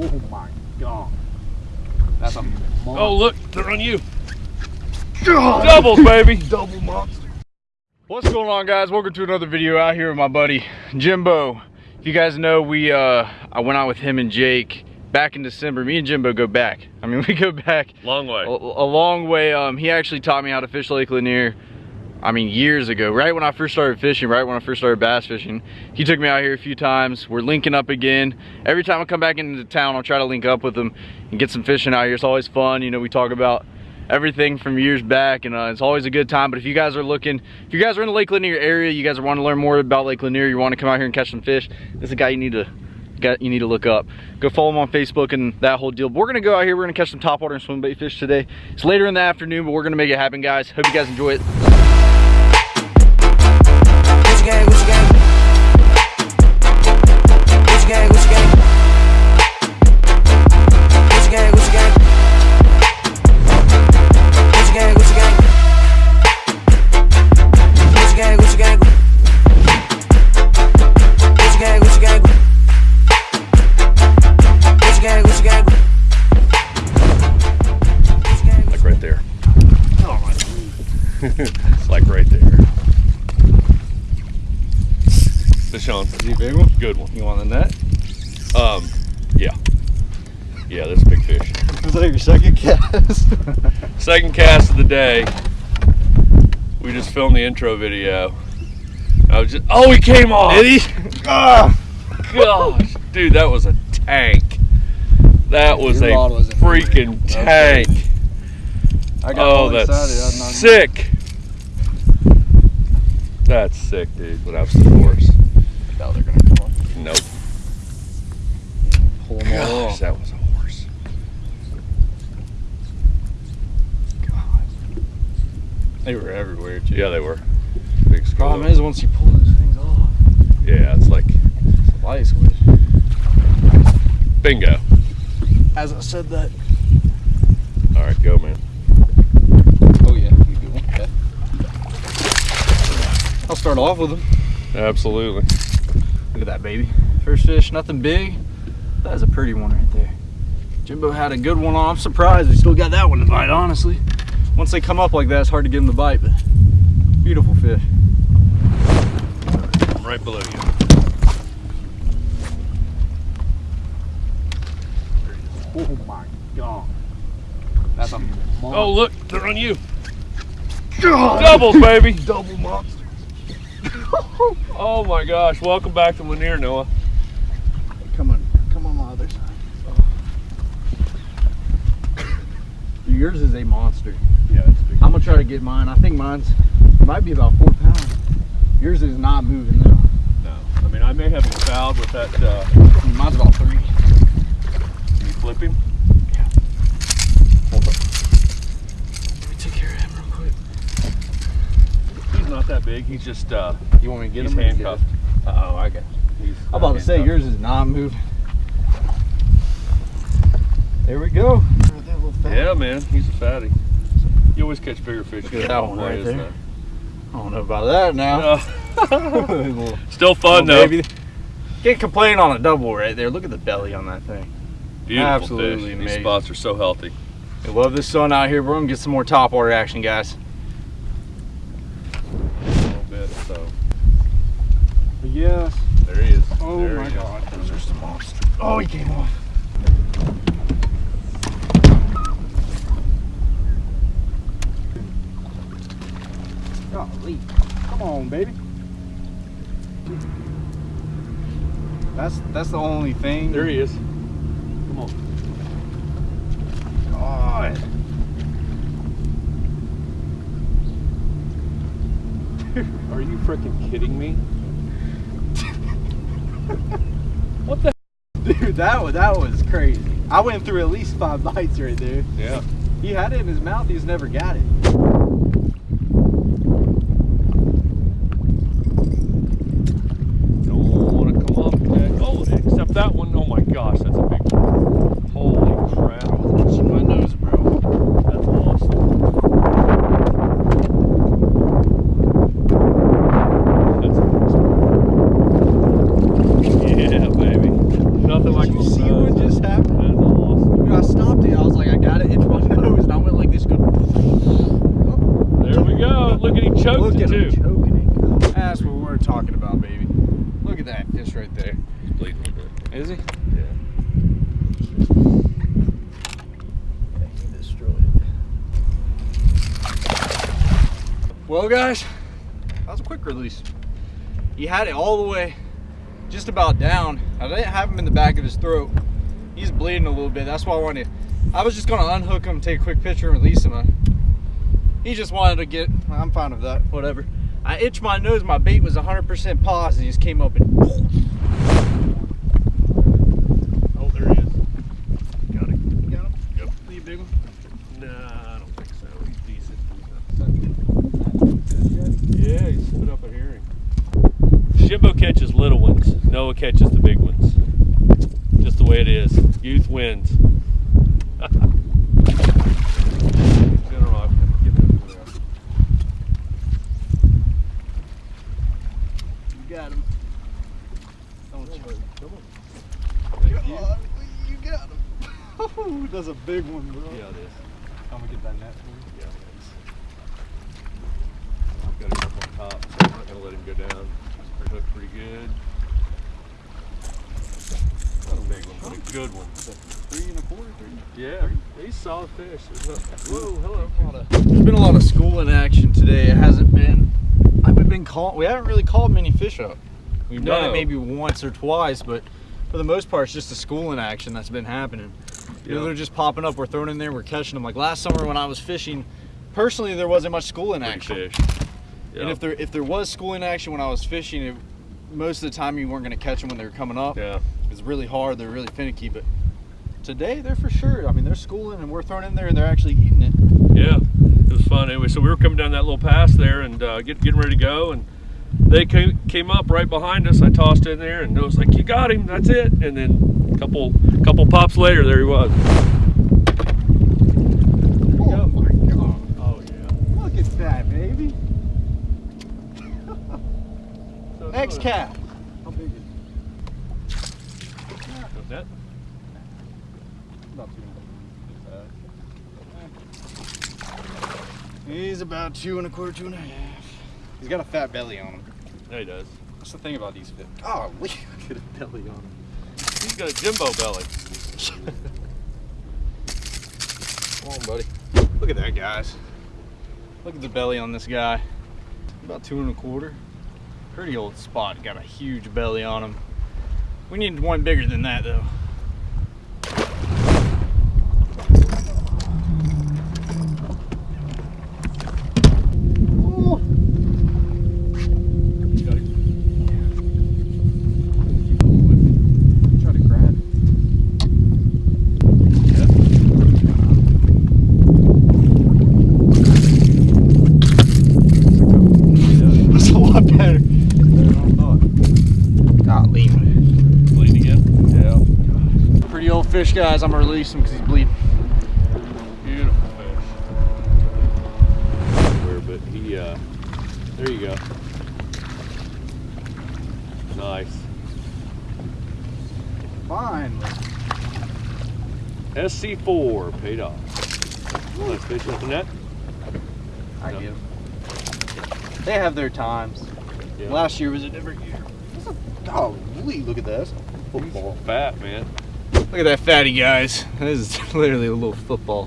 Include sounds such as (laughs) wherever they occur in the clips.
Oh my god. That's a monster. Oh, look, they're on you. Doubles, baby. (laughs) double monster. What's going on guys? Welcome to another video out here with my buddy Jimbo. If you guys know, we uh I went out with him and Jake back in December. Me and Jimbo go back. I mean, (laughs) we go back Long way. a, a long way. Um he actually taught me how to fish Lake Lanier. I mean, years ago, right when I first started fishing, right when I first started bass fishing, he took me out here a few times. We're linking up again. Every time I come back into town, I'll try to link up with him and get some fishing out here. It's always fun. You know, we talk about everything from years back and uh, it's always a good time but if you guys are looking if you guys are in the lake lanier area you guys are want to learn more about lake lanier you want to come out here and catch some fish this is a guy you need to got you need to look up go follow him on facebook and that whole deal but we're gonna go out here we're gonna catch some topwater and swim bait fish today it's later in the afternoon but we're gonna make it happen guys hope you guys enjoy it like right there. Fish on. is he a big one Good one. you want the net Um, yeah. Yeah, that's a big fish. (laughs) was that your second cast (laughs) Second cast of the day. We just filmed the intro video. I was just, oh, he came off. did he (laughs) ah Gosh, dude, that was a tank. That was a Your wasn't freaking moving. Okay. tank. i Oh, all that's excited. I'm not- sick. That's sick, dude. But that's the horse. No, they're gonna come off. Nope. Pull them all Gosh, off. that was a horse. God. They were everywhere too. Yeah, they were. Big skull. Problem is, once you pull those things off, Yeah, it's like it's a light switch. bingo. As I said that. All right, go, man. Oh yeah, you good one. Okay. I'll start off with them. Absolutely. Look at that baby. First fish, nothing big. That is a pretty one right there. Jimbo had a good one on. I'm surprised we still got that one to bite, honestly. Once they come up like that, it's hard to get them to bite, but beautiful fish. I'm right below you. Oh my god. That's a monster. Oh, look, they're on you. Doubles, baby. double monster. (laughs) Oh my gosh. Welcome back to Lanier, Noah. Come on, come on my other side. Yours is a monster. Yeah, it's big. I'm gonna try to get mine. I think mine's might be about four pounds. Yours is not moving though. No, I mean I may have it fouled with that. Uh, mine's about three. Can you flipping? Let me take care of him real quick. He's not that big. He's just uh, You want me to get he's him? handcuffed. it? Oh, I got. He's, I'm about to say yours is not moving. There we go. Yeah, man, he's a fatty. You always catch bigger fish. Look at that one right there. I don't know about that now. that? (laughs) Uh, still fun though. baby. Can't complain on a double right there. Look at the belly on that thing. Beautiful Absolutely fish. amazing. These spots are so healthy. I love this sun out here. We're gonna get some more top water action, guys. A little bit. So Yes. there he is. Oh There my he is. god. Those are some monsters. Oh, he came off. Golly. Come on, baby. That's that's the only thing. There he is. Come on. God. Are you freaking kidding me? (laughs) what the? (laughs) Dude, that was that was crazy. I went through at least five bites right there. Yeah. He had it in his mouth. He's never got it. Don't want to come up. That. Oh, except that one. Oh my gosh, that's a big one. Holy crap. Touching my nose, bro. That's awesome. That's awesome. Yeah, baby. Nothing like Did you see see what just happened? That's awesome. Dude, I stopped it. I was like, I gotta itch my nose, and I went like this. Good. There we go. Look at him choked Look it at him too. choking it. That's what we're talking about, baby. Look at that fish right there. He's bleeding a bit. Is he? Yeah. He destroyed it. Well, guys, that was a quick release. He had it all the way, just about down. I didn't have him in the back of his throat. He's bleeding a little bit. That's why I wanted. To. I was just gonna unhook him, take a quick picture, and release him. He just wanted to get. I'm fine with that. Whatever. I itched my nose. My bait was 100% paused, and he just came up and. Oh, there he is. Got it. You got him? Yep. You big one? Nah, I don't think so. He's decent. Yeah, up a hearing. Jimbo catches little ones. Noah catches the big ones. Just the way it is. Youth wins. (laughs) General, I'll get him over there. You got him. Don't you? Come on. Thank you. God, you got him. Oh, that's a big one, bro. Yeah, it is. I'm gonna get that net for you. Yeah, it is. I've got him up on top, so I'm not gonna let him go down. He's hooked pretty good. Not a big one, but a good one. Three and a quarter, three. Yeah, he's solid fish. No- Whoa, hello. There's been a lot of schooling action today. It hasn't been. I haven't been caught. We haven't really called many fish up. We've done it maybe once or twice, but for the most part, it's just the schooling action that's been happening. You know, they're just popping up. We're throwing in there. We're catching them. Like last summer when I was fishing, personally, there wasn't much schooling action. fish. And if there if there was schooling action when I was fishing, it, most of the time you weren't going to catch them when they were coming up. Yeah. It's really hard. They're really finicky, but today they're for sure. I mean, they're schooling and we're throwing in there and they're actually eating it. Yeah, it was fun. Anyway, so we were coming down that little pass there and uh, get, getting ready to go, and they came, came up right behind us. I tossed in there, and it was like, "You got him, that's it." And then a couple couple pops later, there he was. Oh my god. Oh yeah. Look at that, baby. So X cat. How big is it? That, About two. He's about two and a quarter, two and a half. He's got a fat belly on him. yeah, he does. That's the thing about these fish. Oh, look at a belly on him. He's got a Jimbo belly. (laughs) Come on, buddy. Look at that, guys. Look at the belly on this guy. About two and a quarter. Pretty old spot. Got a huge belly on him. We need one bigger than that, though. Got him. Try to grab it. That's a lot better than I thought. Golly. Bleeding again. Yeah. Pretty old fish, guys. I'm gonna release him because he's bleeding. Beautiful fish. Where, but he, uh, there you go. Nice. Fine. SC4 paid off. Nice fish with the net. I get 'em. They have their times. Yeah. Last year was a different year. Golly, look at this. Football. Fat, man. Look at that fatty, guys. This is (laughs) literally a little football.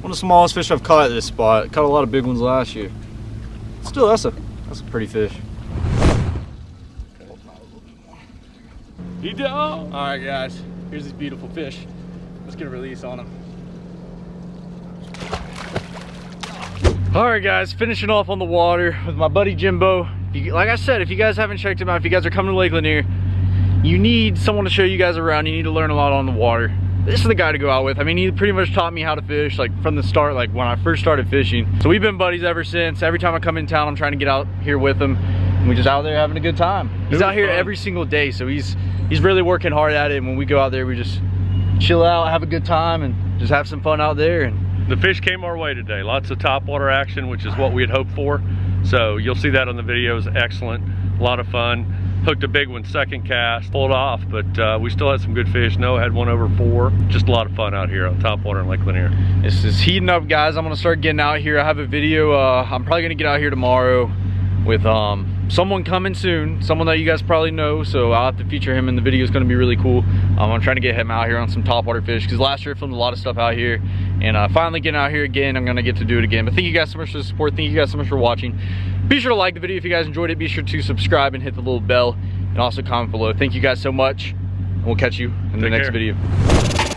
One of the smallest fish I've caught at this spot. Caught a lot of big ones last year. Still, that's a that's a pretty fish. He did. Oh. All right, guys. Here's these beautiful fish. Let's get a release on them. All right, guys. Finishing off on the water with my buddy Jimbo. If you, like I said, if you guys haven't checked him out, if you guys are coming to Lake Lanier, you need someone to show you guys around. You need to learn a lot on the water. This is the guy to go out with. I mean, he pretty much taught me how to fish, like from the start, like when I first started fishing. So we've been buddies ever since. Every time I come in town, I'm trying to get out here with him. And we just out there having a good time. He's out here fun. every single day, so he's he's really working hard at it. And when we go out there, we just chill out, have a good time, and just have some fun out there. And The fish came our way today. Lots of topwater action, which is what we had hoped for. So you'll see that on the videos. Excellent. A lot of fun. Hooked a big one second cast, pulled off, but uh, we still had some good fish. No, had one over four. Just a lot of fun out here on top water in Lake Lanier. This is heating up, guys. I'm gonna start getting out here. I have a video. Uh, I'm probably gonna get out here tomorrow with um, someone coming soon, someone that you guys probably know. So I'll have to feature him in the video. It's gonna be really cool. Um, I'm trying to get him out here on some topwater fish because last year I filmed a lot of stuff out here, and uh, finally getting out here again. I'm gonna get to do it again. But thank you guys so much for the support. Thank you guys so much for watching. Be sure to like the video if you guys enjoyed it. Be sure to subscribe and hit the little bell, and also comment below. Thank you guys so much. and We'll catch you in the next care. video.